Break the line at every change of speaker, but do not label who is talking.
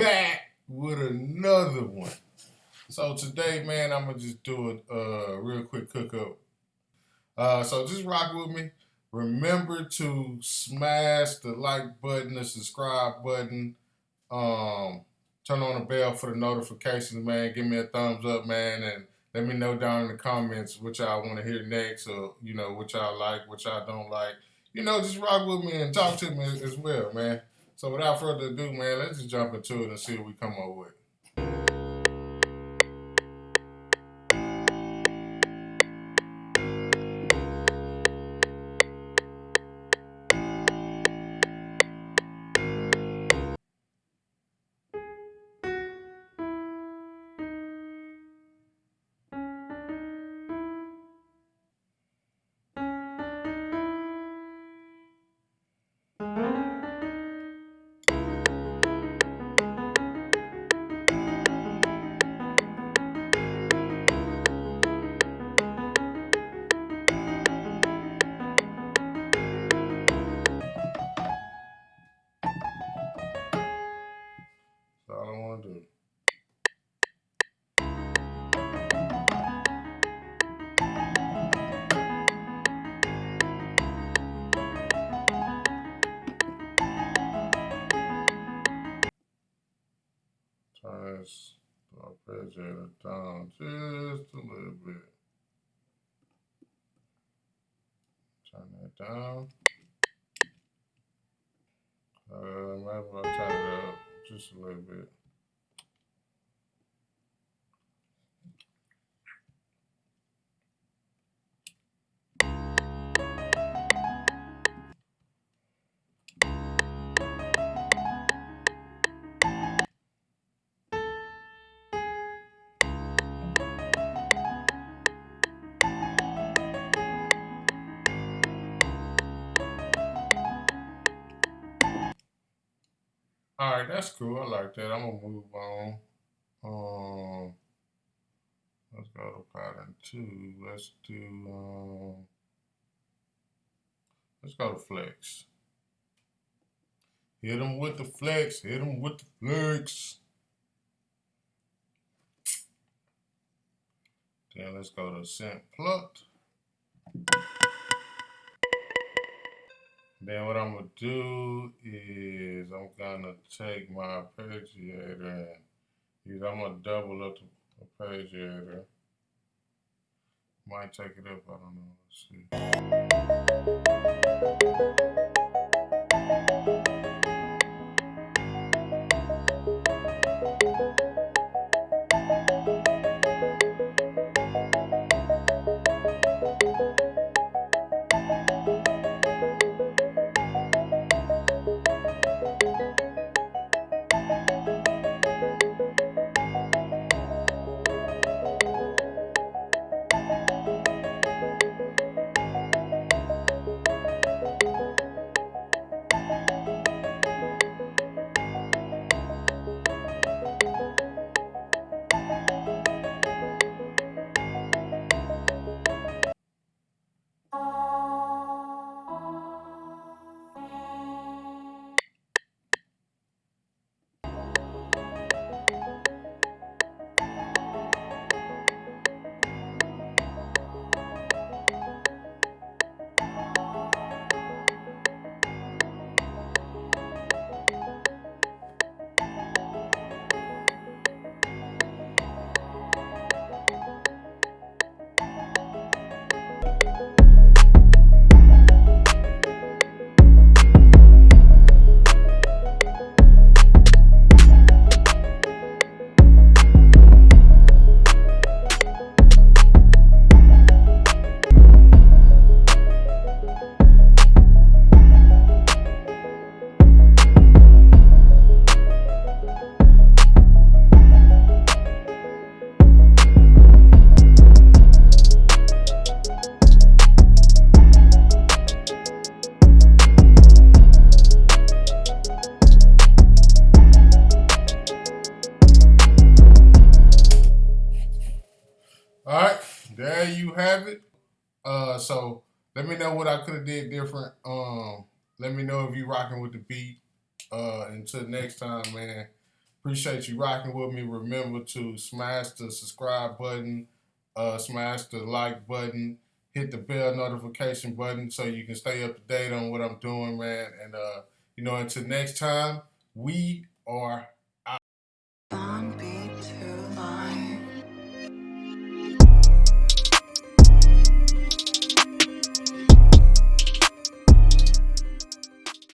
back with another one. So today, man, I'm gonna just do a uh, real quick cook up. Uh, so just rock with me. Remember to smash the like button, the subscribe button, um, turn on the bell for the notifications, man. Give me a thumbs up, man, and let me know down in the comments what y'all want to hear next, or you know what y'all like, what y'all don't like. You know, just rock with me and talk to me as well, man. So without further ado, man, let's just jump into it and see what we come up with. Arpeggiator down just a little bit. Turn that down. Uh, maybe I'll turn it up just a little bit. All right, that's cool. I like that. I'm gonna move on. Um, let's go to pattern two. Let's do. Um, let's go to flex. Hit them with the flex. Hit them with the flex. Then let's go to synth plucked. Then what I'm gonna do is I'm gonna take my arpeggiator and use, I'm gonna double up the arpeggiator. Might take it up, I don't know. Let's see. There you have it. Uh, so let me know what I could have did different. Um, let me know if you rocking with the beat. Uh, until next time, man. Appreciate you rocking with me. Remember to smash the subscribe button, uh, smash the like button, hit the bell notification button so you can stay up to date on what I'm doing, man. And uh, you know, until next time, we are